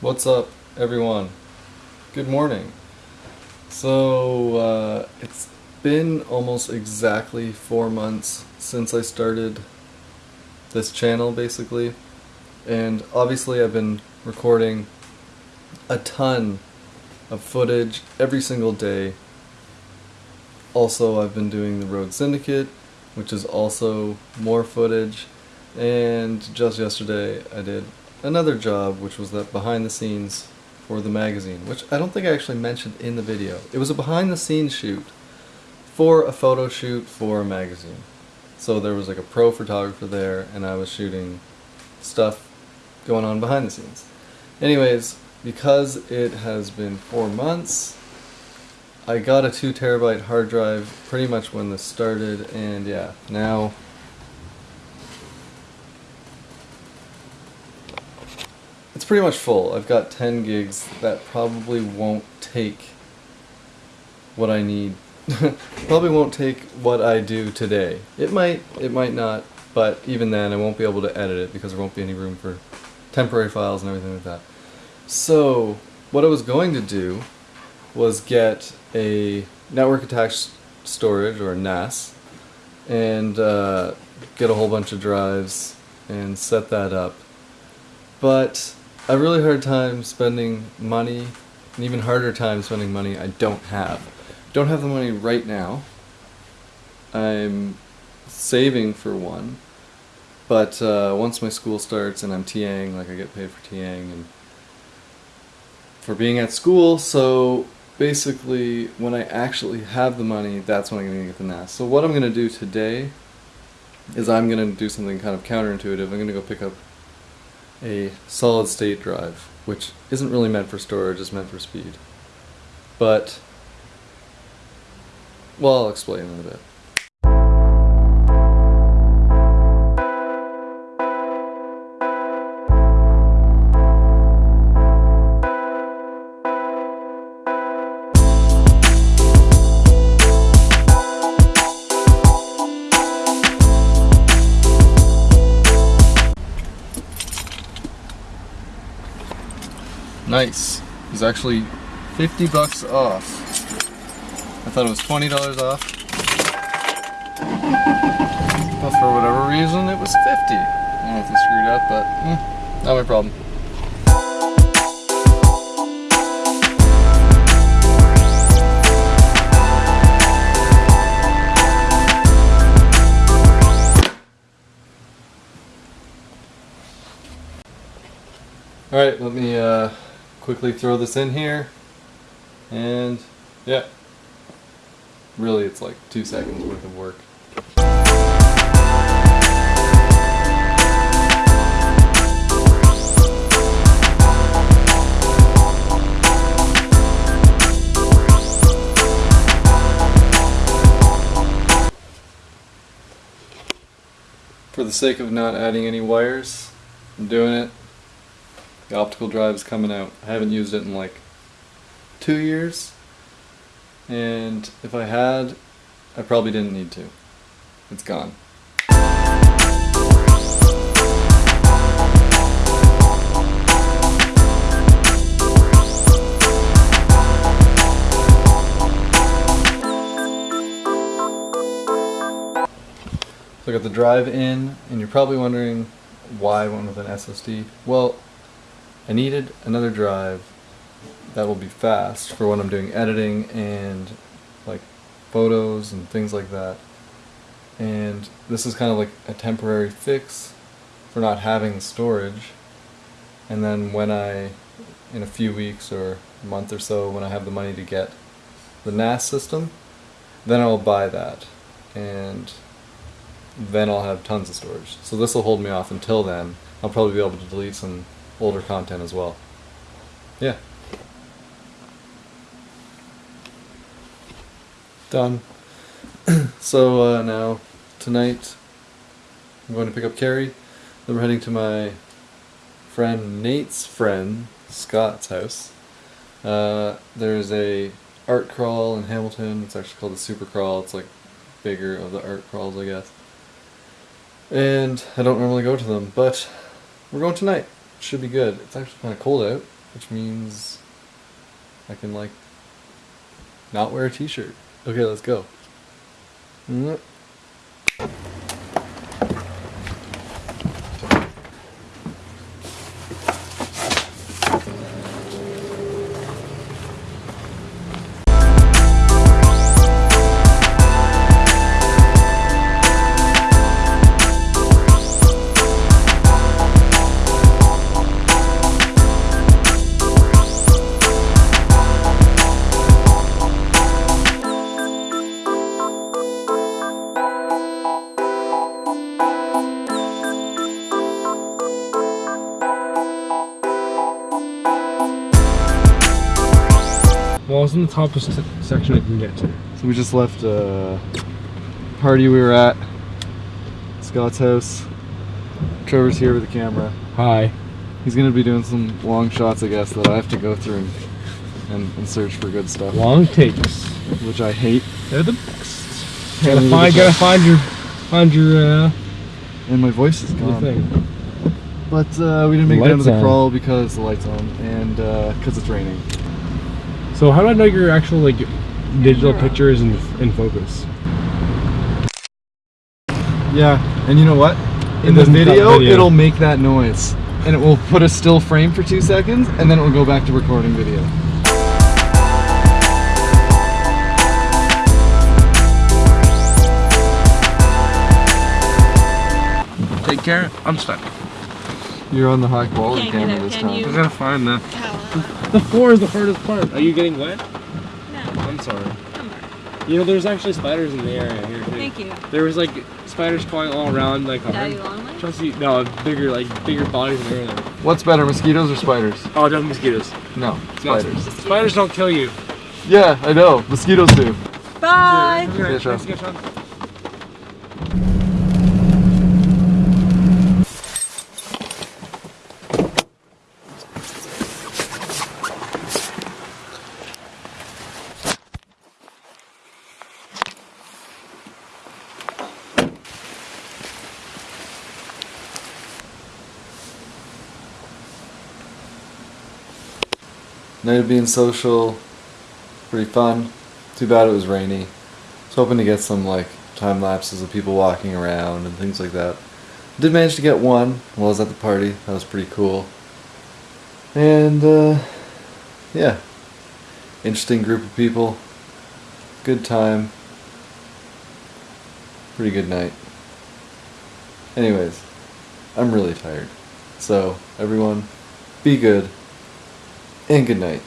What's up, everyone? Good morning. So, uh, it's been almost exactly four months since I started this channel, basically. And obviously, I've been recording a ton of footage every single day. Also, I've been doing the Road Syndicate, which is also more footage. And just yesterday, I did another job, which was that behind the scenes for the magazine, which I don't think I actually mentioned in the video. It was a behind the scenes shoot for a photo shoot for a magazine. So there was like a pro photographer there, and I was shooting stuff going on behind the scenes. Anyways, because it has been four months, I got a two terabyte hard drive pretty much when this started, and yeah, now it's pretty much full. I've got 10 gigs that probably won't take what I need. probably won't take what I do today. It might, it might not, but even then I won't be able to edit it because there won't be any room for temporary files and everything like that. So, what I was going to do was get a network attached storage or NAS and uh, get a whole bunch of drives and set that up. But a really hard time spending money, an even harder time spending money I don't have. Don't have the money right now. I'm saving for one, but uh, once my school starts and I'm TAing, like I get paid for TAing and for being at school, so basically when I actually have the money, that's when I'm going to get the NAS. So what I'm going to do today is I'm going to do something kind of counterintuitive. I'm going to go pick up a solid state drive, which isn't really meant for storage, it's meant for speed. But, well, I'll explain in a bit. Nice. It's actually 50 bucks off. I thought it was $20 off. But for whatever reason, it was 50 I don't know if they screwed up, but eh, not my problem. Alright, let me uh, quickly throw this in here. And yeah. Really it's like two seconds worth of work. For the sake of not adding any wires I'm doing it the optical drive is coming out. I haven't used it in like two years. And if I had, I probably didn't need to. It's gone. So I got the drive in, and you're probably wondering why went with an SSD. Well, I needed another drive that will be fast for when I'm doing editing and like photos and things like that. And this is kind of like a temporary fix for not having storage. And then when I, in a few weeks or a month or so, when I have the money to get the NAS system, then I'll buy that. And then I'll have tons of storage. So this will hold me off until then. I'll probably be able to delete some older content as well. Yeah. Done. so uh, now, tonight, I'm going to pick up Carrie. Then we're heading to my friend Nate's friend, Scott's house. Uh, there's a art crawl in Hamilton. It's actually called the Super Crawl. It's like bigger of the art crawls, I guess. And I don't normally go to them, but we're going tonight should be good. It's actually kind of cold out. which means I can like not wear a t-shirt. Okay, let's go. Mm. Well, it's in the top section I can get to. So we just left a party we were at. Scott's house. Trevor's here with the camera. Hi. He's gonna be doing some long shots, I guess, that I have to go through and, and, and search for good stuff, Long takes. which I hate. They're the best. Gotta find, it gotta find your, find your, uh, And my voice is gone. thing. But uh, we didn't make it down to the on. crawl because the lights on and because it's raining. So how do I know your actual like digital picture is in, in focus? Yeah, and you know what? In the video, video. it'll make that noise. And it will put a still frame for two seconds, and then it will go back to recording video. Take care. I'm stuck. You're on the high quality camera this time. you? I gotta find the. How? The floor is the hardest part. Are you getting wet? No, I'm sorry. You know, there's actually spiders in the area here too. Thank you. There was like spiders crawling all around, like Daddy our. Longlegs? Chelsea, no, bigger like bigger bodies in there. What's better, mosquitoes or spiders? Oh, no mosquitoes. No, No, spiders. spiders don't kill you. Yeah, I know. Mosquitoes do. Bye! Okay, Sean. Night of being social, pretty fun. Too bad it was rainy. I was hoping to get some like time lapses of people walking around and things like that. Did manage to get one while I was at the party. That was pretty cool. And uh, yeah, interesting group of people. Good time. Pretty good night. Anyways, I'm really tired. So everyone, be good and good night.